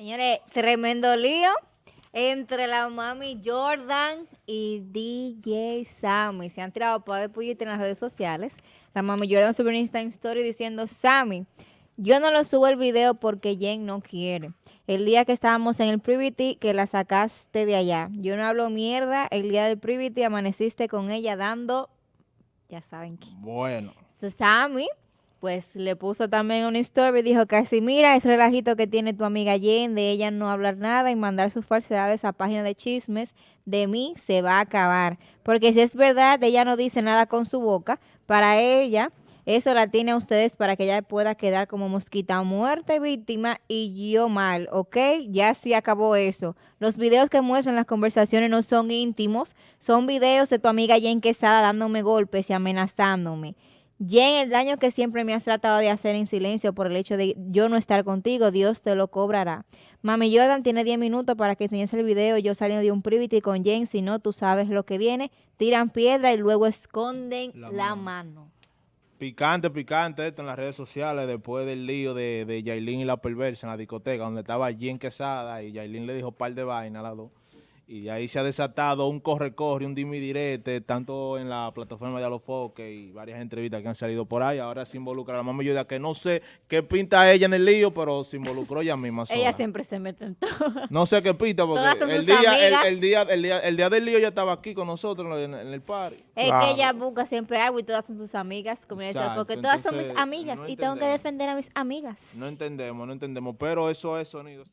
Señores, tremendo lío entre la mami Jordan y DJ Sammy. Se han tirado para de pullita en las redes sociales. La mami Jordan subió un Instagram Story diciendo, Sammy, yo no lo subo el video porque Jen no quiere. El día que estábamos en el Privity, que la sacaste de allá. Yo no hablo mierda. El día del Privity amaneciste con ella dando, ya saben qué. Bueno. So, Sammy pues le puso también una story y dijo casi mira ese relajito que tiene tu amiga Jen de ella no hablar nada y mandar sus falsedades a página de chismes de mí se va a acabar porque si es verdad ella no dice nada con su boca para ella eso la tiene a ustedes para que ella pueda quedar como mosquita muerta víctima y yo mal, ¿ok? Ya sí acabó eso. Los videos que muestran las conversaciones no son íntimos, son videos de tu amiga Jen Quesada dándome golpes y amenazándome. Jen, el daño que siempre me has tratado de hacer en silencio por el hecho de yo no estar contigo, Dios te lo cobrará. Mami Jordan tiene 10 minutos para que enseñes el video. Yo saliendo de un privity con Jen, si no, tú sabes lo que viene. Tiran piedra y luego esconden la, mano. Picante, picante esto en las redes sociales después del lío de, de Yailin y la perversa en la discoteca donde estaba Jen Quesada y Yailin le dijo par de vainas a las dos. Y ahí se ha desatado un corre-corre, un dimi-direte, tanto en la plataforma de Alofoque y varias entrevistas que han salido por ahí. Ahora se involucra la mamá Yuda, que no sé qué pinta ella en el lío, pero se involucró ella misma sola. Ella siempre se mete en todo. No sé qué pinta, porque el día, el, día, el, día, el día del lío ya estaba aquí con nosotros en, el party. Es que ella busca siempre algo y todas son sus amigas, como ella porque todas son mis amigas y tengo que defender a mis amigas. No entendemos, no entendemos, pero eso es sonido.